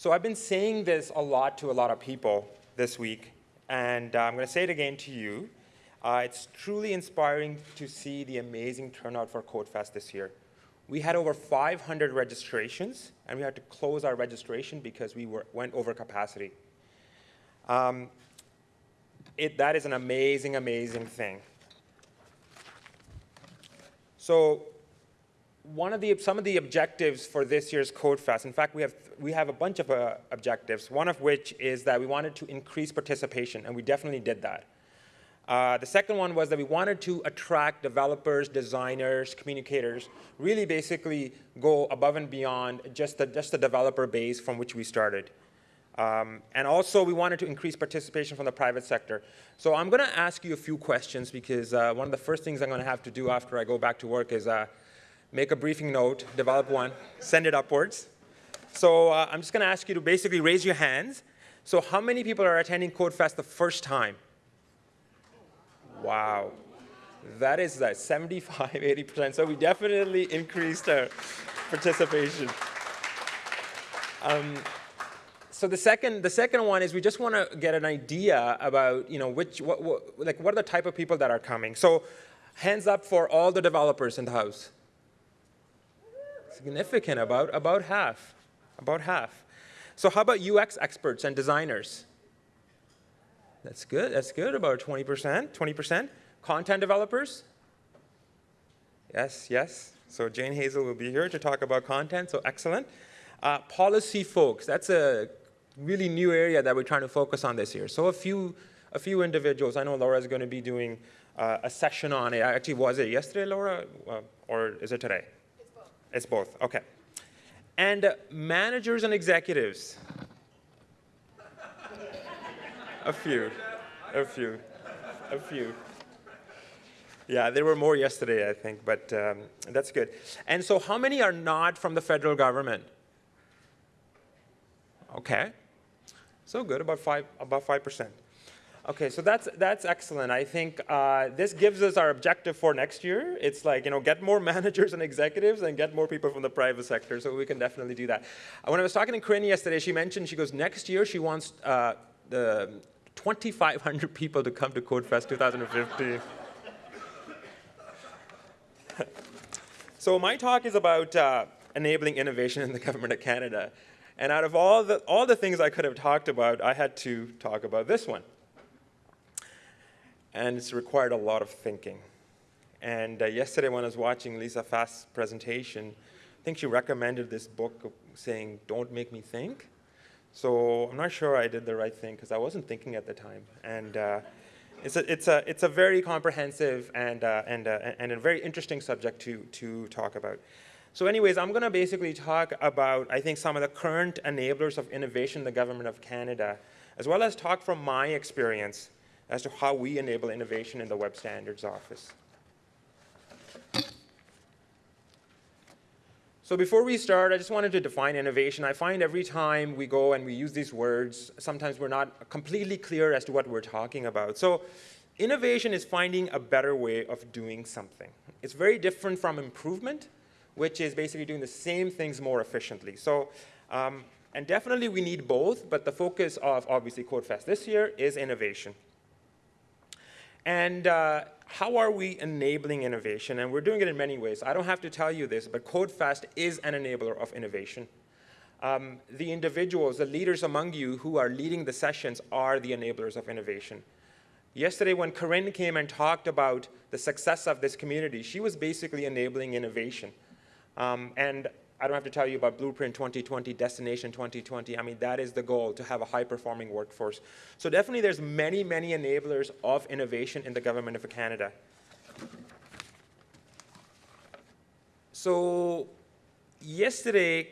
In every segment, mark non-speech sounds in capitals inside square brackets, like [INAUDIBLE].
So I've been saying this a lot to a lot of people this week, and uh, I'm going to say it again to you. Uh, it's truly inspiring to see the amazing turnout for CodeFest this year. We had over 500 registrations, and we had to close our registration because we were, went over capacity. Um, it, that is an amazing, amazing thing. So one of the, some of the objectives for this year's CodeFest, in fact, we have, we have a bunch of uh, objectives, one of which is that we wanted to increase participation, and we definitely did that. Uh, the second one was that we wanted to attract developers, designers, communicators, really basically go above and beyond just the, just the developer base from which we started. Um, and also, we wanted to increase participation from the private sector. So I'm going to ask you a few questions because uh, one of the first things I'm going to have to do after I go back to work is uh, make a briefing note, develop one, send it upwards. So uh, I'm just going to ask you to basically raise your hands. So how many people are attending CodeFest the first time? Wow. That is that 75, [LAUGHS] 80%. So we definitely increased our participation. Um, so the second, the second one is we just want to get an idea about, you know, which, what, what, like, what are the type of people that are coming. So hands up for all the developers in the house. Significant, about, about half, about half. So how about UX experts and designers? That's good. That's good. About 20%. 20%. Content developers? Yes, yes. So Jane Hazel will be here to talk about content, so excellent. Uh, policy folks, that's a really new area that we're trying to focus on this year. So a few, a few individuals, I know Laura is going to be doing uh, a session on it. Actually, was it yesterday, Laura, uh, or is it today? It's both. Okay. And uh, managers and executives. A few, a few, a few. Yeah, there were more yesterday, I think, but um, that's good. And so how many are not from the federal government? Okay. So good, about 5 about 5%. Okay, so that's, that's excellent. I think uh, this gives us our objective for next year. It's like, you know, get more [LAUGHS] managers and executives and get more people from the private sector, so we can definitely do that. When I was talking to Corinne yesterday, she mentioned, she goes, next year she wants uh, the 2,500 people to come to CodeFest 2015. [LAUGHS] so my talk is about uh, enabling innovation in the government of Canada. And out of all the, all the things I could have talked about, I had to talk about this one. And it's required a lot of thinking. And uh, yesterday when I was watching Lisa Fast's presentation, I think she recommended this book saying, don't make me think. So I'm not sure I did the right thing because I wasn't thinking at the time. And uh, it's, a, it's, a, it's a very comprehensive and, uh, and, uh, and a very interesting subject to, to talk about. So anyways, I'm going to basically talk about, I think, some of the current enablers of innovation in the government of Canada, as well as talk from my experience as to how we enable innovation in the Web Standards Office. So before we start, I just wanted to define innovation. I find every time we go and we use these words, sometimes we're not completely clear as to what we're talking about. So innovation is finding a better way of doing something. It's very different from improvement, which is basically doing the same things more efficiently. So, um, and definitely we need both, but the focus of obviously CodeFest this year is innovation. And uh, how are we enabling innovation? And we're doing it in many ways. I don't have to tell you this, but CodeFest is an enabler of innovation. Um, the individuals, the leaders among you who are leading the sessions are the enablers of innovation. Yesterday when Corinne came and talked about the success of this community, she was basically enabling innovation. Um, and I don't have to tell you about Blueprint 2020, Destination 2020. I mean, that is the goal, to have a high-performing workforce. So definitely there's many, many enablers of innovation in the government of Canada. So yesterday,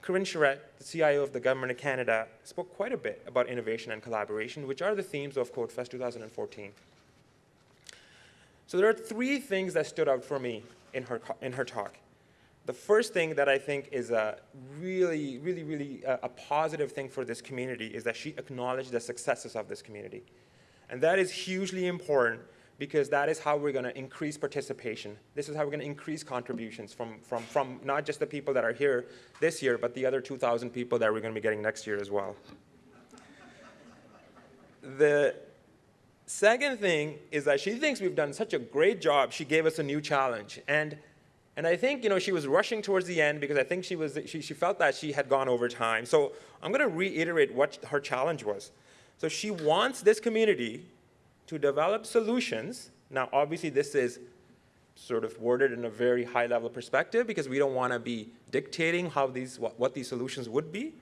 Corinne Charette, the CIO of the Government of Canada, spoke quite a bit about innovation and collaboration, which are the themes of CodeFest 2014. So there are three things that stood out for me in her, in her talk. The first thing that I think is a really, really, really a, a positive thing for this community is that she acknowledged the successes of this community. And that is hugely important because that is how we're going to increase participation. This is how we're going to increase contributions from, from, from not just the people that are here this year, but the other 2,000 people that we're going to be getting next year as well. The second thing is that she thinks we've done such a great job, she gave us a new challenge. And, and I think you know, she was rushing towards the end because I think she, was, she, she felt that she had gone over time. So I'm going to reiterate what her challenge was. So she wants this community to develop solutions. Now, obviously, this is sort of worded in a very high level perspective because we don't want to be dictating how these, what, what these solutions would be.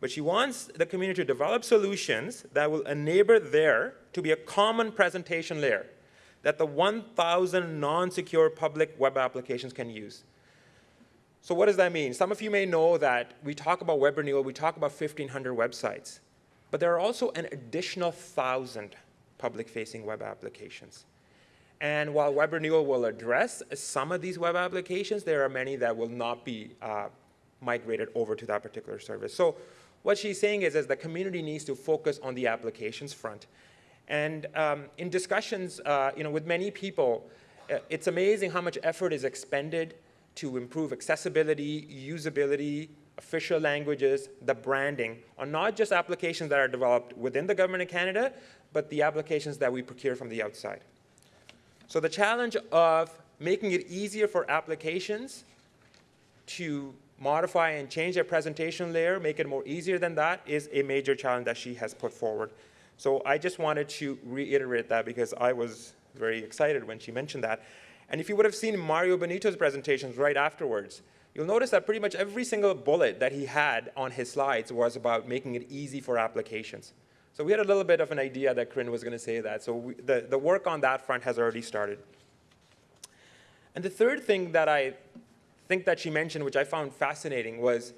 But she wants the community to develop solutions that will enable there to be a common presentation layer that the 1,000 non-secure public web applications can use. So what does that mean? Some of you may know that we talk about web renewal, we talk about 1,500 websites. But there are also an additional 1,000 public-facing web applications. And while Web Renewal will address some of these web applications, there are many that will not be uh, migrated over to that particular service. So what she's saying is, is the community needs to focus on the applications front. And um, in discussions uh, you know, with many people, uh, it's amazing how much effort is expended to improve accessibility, usability, official languages, the branding, on not just applications that are developed within the government of Canada, but the applications that we procure from the outside. So the challenge of making it easier for applications to modify and change their presentation layer, make it more easier than that, is a major challenge that she has put forward. So I just wanted to reiterate that because I was very excited when she mentioned that. And if you would have seen Mario Benito's presentations right afterwards, you'll notice that pretty much every single bullet that he had on his slides was about making it easy for applications. So we had a little bit of an idea that Corinne was going to say that. So we, the, the work on that front has already started. And the third thing that I think that she mentioned, which I found fascinating, was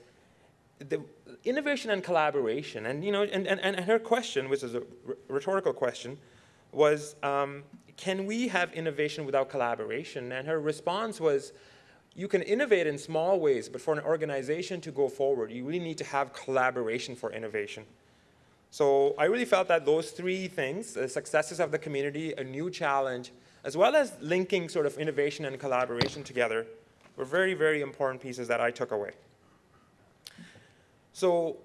the innovation and collaboration. And, you know, and, and, and her question, which is a rhetorical question, was, um, can we have innovation without collaboration? And her response was, you can innovate in small ways, but for an organization to go forward, you really need to have collaboration for innovation. So I really felt that those three things, the successes of the community, a new challenge, as well as linking sort of innovation and collaboration together, were very, very important pieces that I took away. So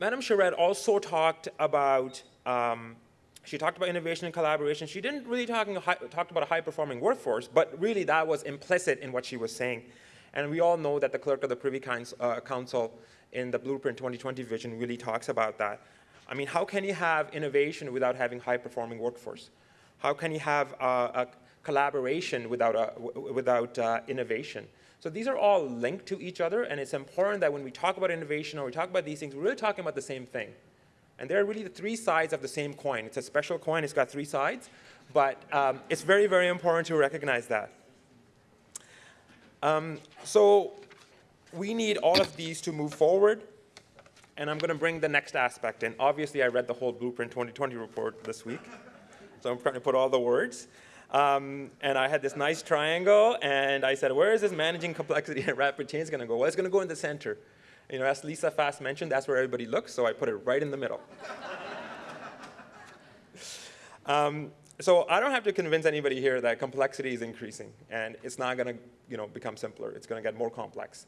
Madam Charette also talked about, um, she talked about innovation and collaboration. She didn't really talk, about a high-performing workforce, but really that was implicit in what she was saying. And we all know that the clerk of the Privy uh, Council in the Blueprint 2020 vision really talks about that. I mean, how can you have innovation without having high-performing workforce? How can you have uh, a collaboration without, without uh, innovation? So these are all linked to each other, and it's important that when we talk about innovation or we talk about these things, we're really talking about the same thing. And they're really the three sides of the same coin. It's a special coin, it's got three sides, but um, it's very, very important to recognize that. Um, so we need all of these to move forward and I'm going to bring the next aspect in. Obviously, I read the whole Blueprint 2020 report this week, so I'm trying to put all the words. Um, and I had this nice triangle, and I said, where is this managing complexity and rapid change going to go? Well, it's going to go in the center. You know, as Lisa Fast mentioned, that's where everybody looks, so I put it right in the middle. [LAUGHS] um, so I don't have to convince anybody here that complexity is increasing, and it's not going to you know, become simpler. It's going to get more complex.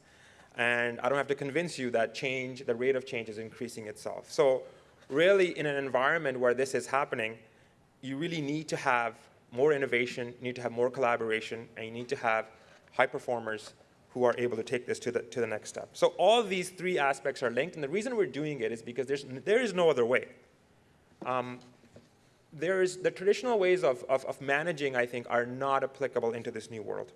And I don't have to convince you that change, the rate of change is increasing itself. So really in an environment where this is happening, you really need to have more innovation, you need to have more collaboration, and you need to have high performers who are able to take this to the, to the next step. So all these three aspects are linked, and the reason we're doing it is because there's, there is no other way. Um, there's, the traditional ways of, of, of managing, I think, are not applicable into this new world.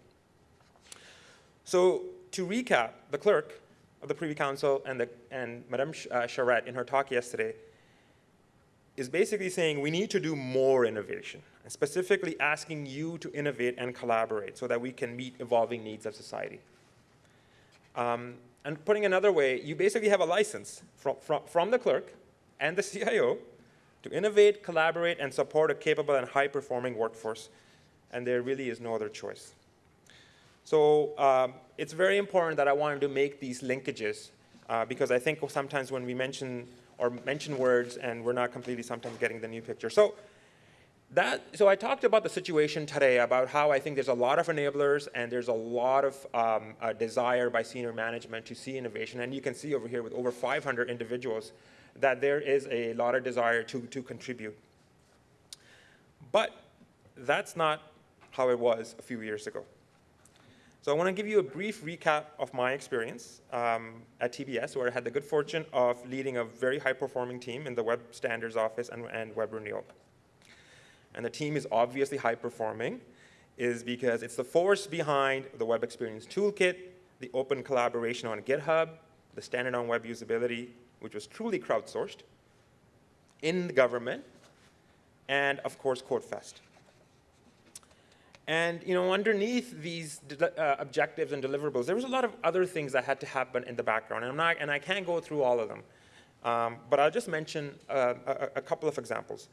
So to recap, the clerk of the Privy Council and, the, and Madame uh, Charette in her talk yesterday is basically saying we need to do more innovation, specifically asking you to innovate and collaborate so that we can meet evolving needs of society. Um, and putting another way, you basically have a license from, from, from the clerk and the [LAUGHS] CIO to innovate, collaborate, and support a capable and high-performing workforce. And there really is no other choice. So um, it's very important that I wanted to make these linkages uh, because I think sometimes when we mention or mention words and we're not completely sometimes getting the new picture. So that, so I talked about the situation today about how I think there's a lot of enablers and there's a lot of um, uh, desire by senior management to see innovation. And you can see over here with over 500 individuals that there is a lot of desire to, to contribute. But that's not how it was a few years ago. So I want to give you a brief recap of my experience um, at TBS, where I had the good fortune of leading a very high-performing team in the Web Standards Office and, and Web Renewal. And the team is obviously high-performing, is because it's the force behind the Web Experience Toolkit, the open collaboration on GitHub, the standard on web usability, which was truly crowdsourced, in the government, and of course CodeFest. And you know, underneath these uh, objectives and deliverables, there was a lot of other things that had to happen in the background, and, I'm not, and I can't go through all of them. Um, but I'll just mention uh, a, a, couple of examples.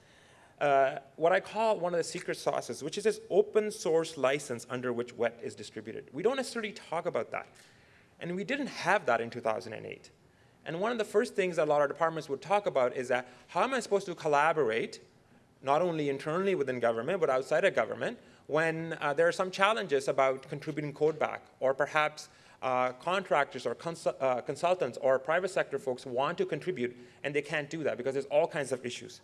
Uh, what I call one of the secret sauces, which is this open source license under which WET is distributed. We don't necessarily talk about that. And we didn't have that in 2008. And one of the first things that a lot of departments would talk about is that how am I supposed to collaborate, not only internally within government, but outside of government, when uh, there are some challenges about contributing code back, or perhaps uh, contractors or uh, consultants or private sector folks want to contribute and they can't do that because there's all kinds of issues.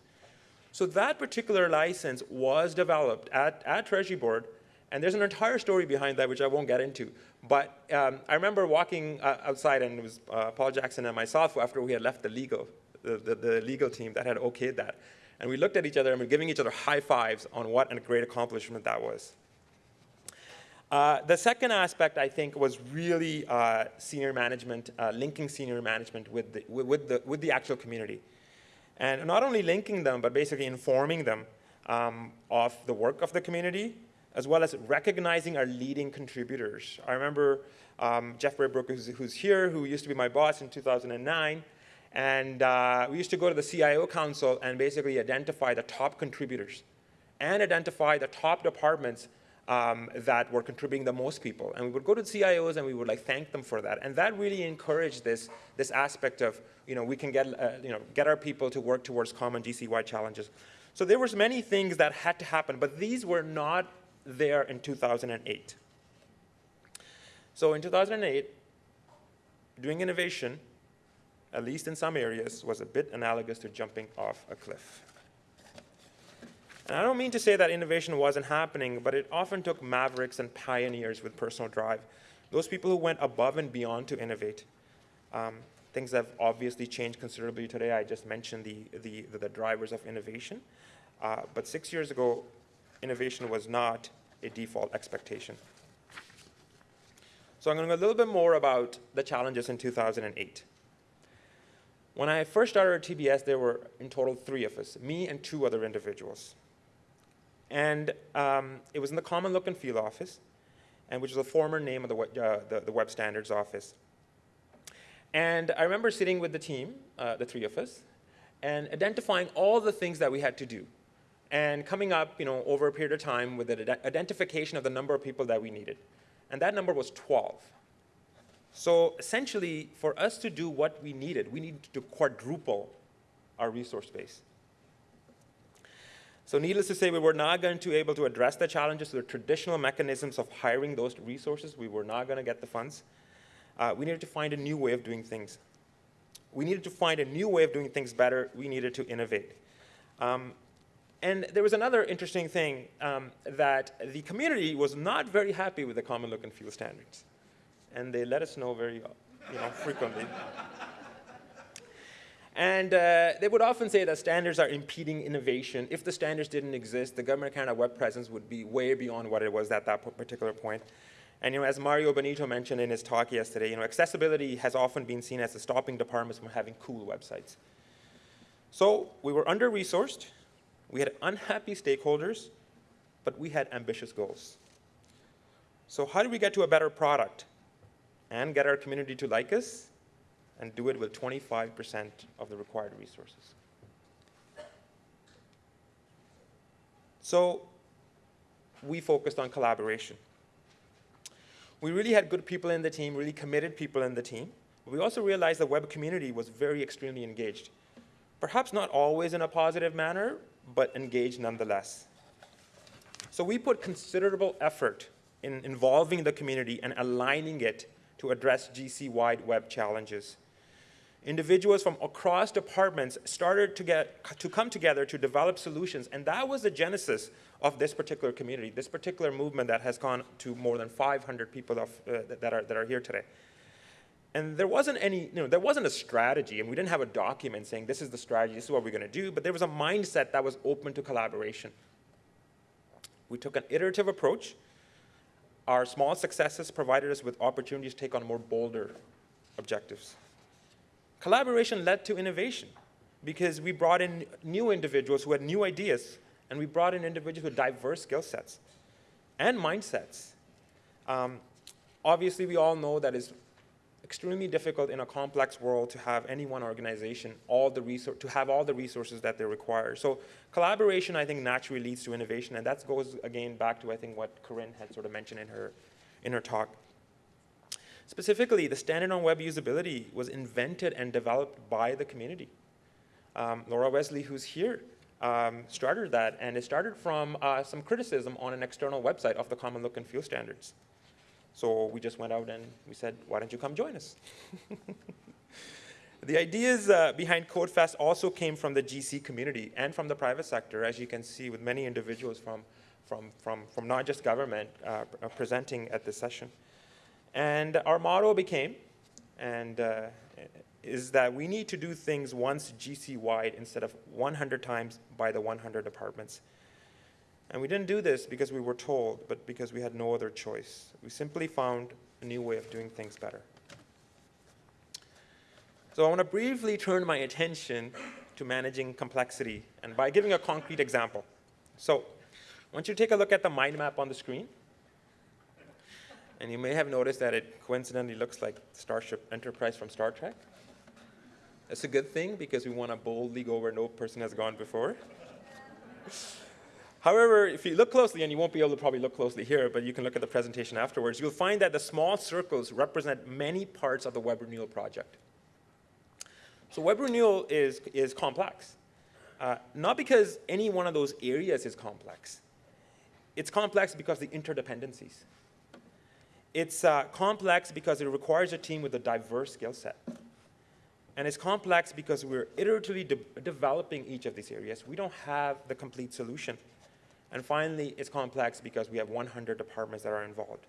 So that particular license was developed at, at Treasury Board and there's an entire story behind that which I won't get into. But um, I remember walking uh, outside and it was uh, Paul Jackson and myself after we had left the legal, the, the, the legal team that had okayed that. And we looked at each other and we were giving each other high fives on what a great accomplishment that was. Uh, the second aspect, I think, was really uh, senior management, uh, linking senior management with the, with, the, with the actual community. And not only linking them, but basically informing them um, of the work of the community, as well as recognizing our leading contributors. I remember um, Jeff Braybrook, who's, who's, here, who used to be my boss in 2009, and uh, we used to go to the CIO Council and basically identify the top contributors and identify the top departments um, that were contributing the most people. And we would go to CIOs and we would like thank them for that. And that really encouraged this, this aspect of, you know, we can get, uh, you know, get our people to work towards common GC-wide challenges. So there was many things that had to happen, but these were not there in 2008. So in 2008, doing innovation at least in some areas, was a bit analogous to jumping off a cliff. And I don't mean to say that innovation wasn't happening, but it often took mavericks and pioneers with personal drive, those people who went above and beyond to innovate. Um, things have obviously changed considerably today. I just mentioned the, the, the drivers of innovation. Uh, but six years ago, innovation was not a default expectation. So I'm going to go a little bit more about the challenges in 2008. When I first started at TBS, there were in total three of us, me and two other individuals. And um, it was in the Common Look and Feel office, and which is the former name of the, uh, the, the, Web Standards office. And I remember sitting with the team, uh, the three of us, and identifying all the things that we had to do, and coming up, you know, over a period of time with the identification of the number of people that we needed. And that number was 12. So essentially, for us to do what we needed, we needed to quadruple our resource base. So needless to say, we were not going to be able to address the challenges with traditional mechanisms of hiring those resources. We were not going to get the funds. Uh, we needed to find a new way of doing things. We needed to find a new way of doing things better. We needed to innovate. Um, and there was another interesting thing um, that the community was not very happy with the common look and feel standards and they let us know very you know, frequently. And uh, they would often say that standards are impeding innovation. If the standards didn't exist, the Government of Canada web presence would be way beyond what it was at that particular point. And you know, as Mario Bonito mentioned in his talk yesterday, you know, accessibility has often been seen as a stopping departments from having cool websites. So we were under-resourced, we had unhappy stakeholders, but we had ambitious goals. So how do we get to a better product? and get our community to like us and do it with 25% of the required resources. So we focused on collaboration. We really had good people in the team, really committed people in the team. We also realized the web community was very extremely engaged. Perhaps not always in a positive manner, but engaged nonetheless. So we put considerable effort in involving the community and aligning it to address GC-wide web challenges. Individuals from across departments started to, get, to come together to develop solutions, and that was the genesis of this particular community, this particular movement that has gone to more than 500 people of, uh, that, are, that are here today. And there wasn't any, you know, there wasn't a strategy, and we didn't have a document saying this is the strategy, this is what we're going to do, but there was a mindset that was open to collaboration. We took an iterative approach. Our small successes provided us with opportunities to take on more bolder objectives. Collaboration led to innovation because we brought in new individuals who had new ideas, and we brought in individuals with diverse skill sets and mindsets. Um, obviously, we all know that it's extremely difficult in a complex world to have any one organization all the to have all the resources that they require. So collaboration, I think, naturally leads to innovation, and that goes again back to I think what Corinne had sort of mentioned in her in her talk. Specifically, the standard on web usability was invented and developed by the community. Um, Laura Wesley, who's here, um, started that, and it started from uh, some criticism on an external website of the Common Look and Feel standards. So we just went out and we said, why don't you come join us? [LAUGHS] the ideas uh, behind CodeFest also came from the GC community and from the private sector, as you can see with many individuals from, from, from, from not just government uh, presenting at this session. And our motto became, and uh, is that we need to do things once GC-wide instead of 100 times by the 100 departments. And we didn't do this because we were told, but because we had no other choice. We simply found a new way of doing things better. So I want to briefly turn my attention to managing complexity, and by giving a concrete example. So I want you to take a look at the mind map on the screen. And you may have noticed that it coincidentally looks like Starship Enterprise from Star Trek. That's a good thing because we want to boldly go where no person has gone before. [LAUGHS] However, if you look closely, and you won't be able to probably look closely here, but you can look at the presentation afterwards, you'll find that the small circles represent many parts of the web renewal project. So web renewal is, is complex. Uh, not because any one of those areas is complex. It's complex because the interdependencies. It's uh, complex because it requires a team with a diverse skill set. And it's complex because we're iteratively de developing each of these areas. We don't have the complete solution. And finally, it's complex because we have 100 departments that are involved.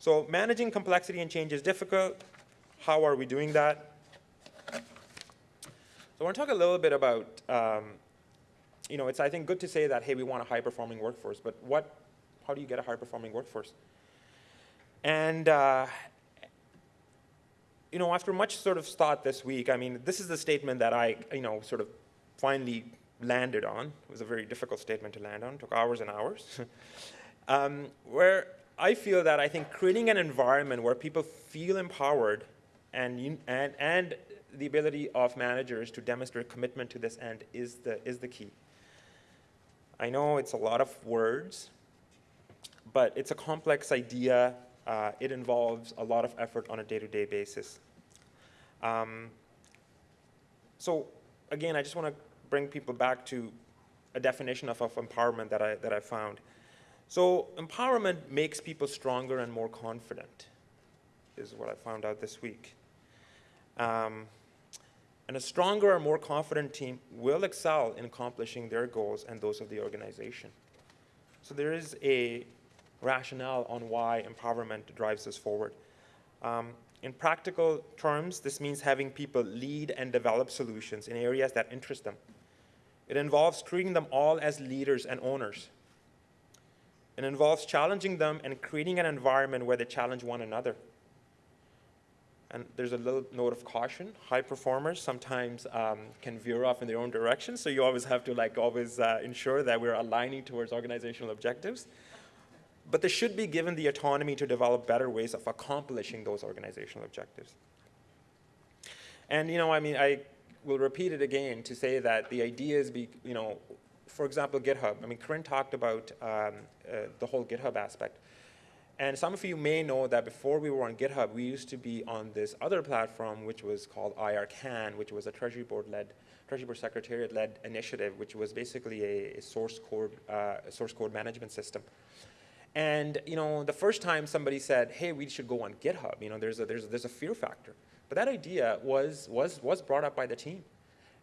So managing complexity and change is difficult. How are we doing that? So I want to talk a little bit about, um, you know, it's, I think, good to say that, hey, we want a high-performing workforce, but what, how do you get a high-performing workforce? And, uh, you know, after much sort of thought this week, I mean, this is the statement that I, you know, sort of finally landed on. It was a very difficult statement to land on, it took hours and hours. [LAUGHS] um, where I feel that I think creating an environment where people feel empowered and, and, and the ability of managers to demonstrate commitment to this end is the, is the key. I know it's a lot of words, but it's a complex idea. Uh, it involves a lot of effort on a day-to-day -day basis. Um, so again, I just want to bring people back to a definition of, of empowerment that I, that I found. So empowerment makes people stronger and more confident, is what I found out this week. Um, and a stronger or more confident team will excel in accomplishing their goals and those of the organization. So there is a rationale on why empowerment drives us forward. Um, in practical terms, this means having people lead and develop solutions in areas that interest them. It involves treating them all as leaders and owners. It involves challenging them and creating an environment where they challenge one another. And there's a little note of caution. High performers sometimes um, can veer off in their own direction, so you always have to like always uh, ensure that we're aligning towards organizational objectives. But they should be given the autonomy to develop better ways of accomplishing those organizational objectives. And you know, I mean, I will repeat it again to say that the ideas be, you know, for example, GitHub. I mean, Corinne talked about um, uh, the whole GitHub aspect. And some of you may know that before we were on GitHub, we used to be on this other platform, which was called IRCAN, which was a Treasury Board-led, Treasury Board Secretariat-led initiative, which was basically a, a source code, uh, source code management system. And you know, the first time somebody said, "Hey, we should go on GitHub," you know, there's a there's a, there's a fear factor. But that idea was was was brought up by the team.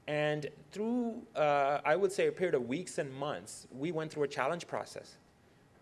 And through, uh, I would say, a period of weeks and months, we went through a challenge process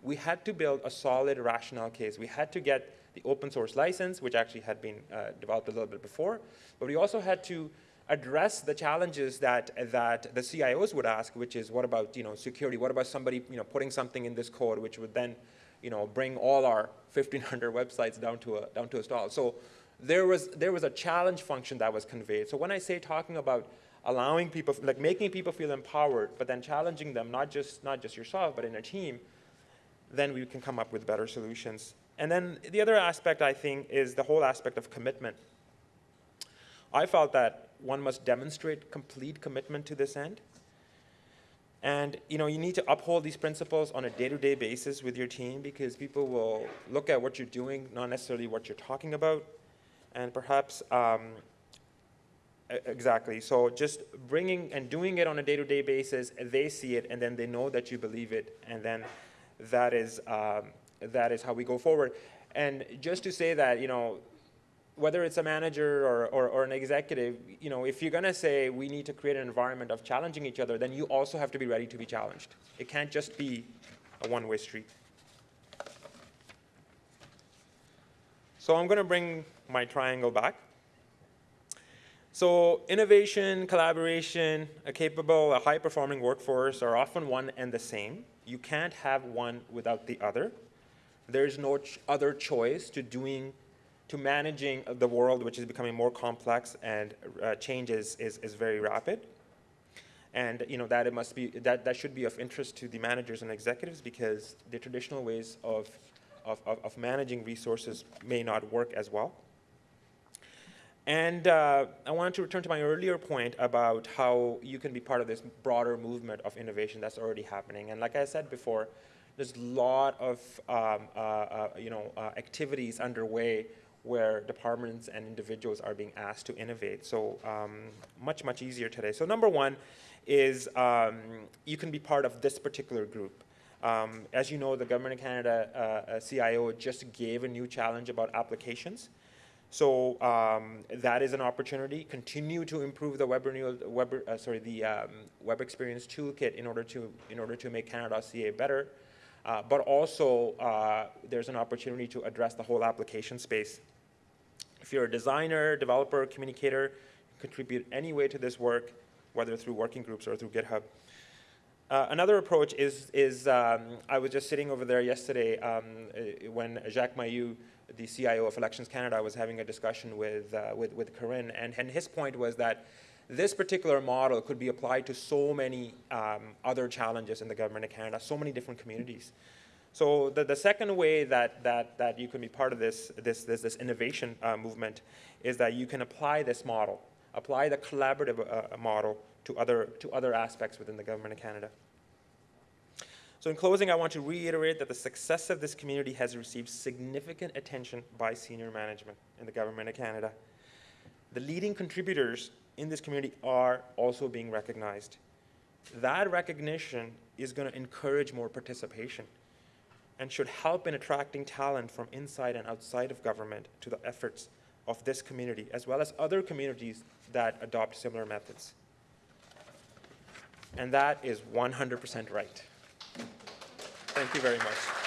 we had to build a solid rationale case. We had to get the open source license, which actually had been uh, developed a little bit before, but we also had to address the challenges that, that the CIOs would ask, which is what about you know, security? What about somebody you know, putting something in this code which would then you know, bring all our 1,500 [LAUGHS] websites down to a, down to a stall? So there was, there was a challenge function that was conveyed. So when I say talking about allowing people, like making people feel empowered, but then challenging them, not just, not just yourself, but in a team, then we can come up with better solutions. And then the other aspect, I think, is the whole aspect of commitment. I felt that one must demonstrate complete commitment to this end. And you know, you need to uphold these principles on a day-to-day -day basis with your team because people will look at what you're doing, not necessarily what you're talking about. And perhaps, um, exactly, so just bringing and doing it on a day-to-day -day basis, they see it and then they know that you believe it and then that is, um, that is how we go forward. And just to say that, you know, whether it's a manager or, or, or, an executive, you know, if you're going to say we need to create an environment of challenging each other, then you also have to be ready to be challenged. It can't just be a one-way street. So I'm going to bring my triangle back. So innovation, collaboration, a capable, a high-performing workforce are often one and the same. You can't have one without the other. There's no ch other choice to doing, to managing the world, which is becoming more complex and uh, is, is very rapid. And you know that it must be that that should be of interest to the managers and executives because the traditional ways of of, of, of managing resources may not work as well. And uh, I wanted to return to my earlier point about how you can be part of this broader movement of innovation that's already happening. And like I said before, there's a lot of um, uh, uh, you know, uh, activities underway where departments and individuals are being asked to innovate. So um, much, much easier today. So number one is um, you can be part of this particular group. Um, as you know, the Government of Canada uh, CIO just gave a new challenge about applications. So um, that is an opportunity. Continue to improve the web renewal, web, uh, sorry, the um, web experience toolkit in order to in order to make Canada.ca better. Uh, but also, uh, there's an opportunity to address the whole application space. If you're a designer, developer, communicator, contribute any way to this work, whether through working groups or through GitHub. Uh, another approach is, is um, I was just sitting over there yesterday um, uh, when Jacques Mailloux the CIO of Elections Canada was having a discussion with, uh, with, with Corinne, and, and his point was that this particular model could be applied to so many um, other challenges in the government of Canada, so many different communities. So the, the second way that, that, that you can be part of this, this, this, this innovation uh, movement is that you can apply this model, apply the collaborative uh, model to other, to other aspects within the government of Canada. So in closing, I want to reiterate that the success of this community has received significant attention by senior management in the Government of Canada. The leading contributors in this community are also being recognized. That recognition is going to encourage more participation and should help in attracting talent from inside and outside of government to the efforts of this community, as well as other communities that adopt similar methods. And that is 100% right. Thank you very much.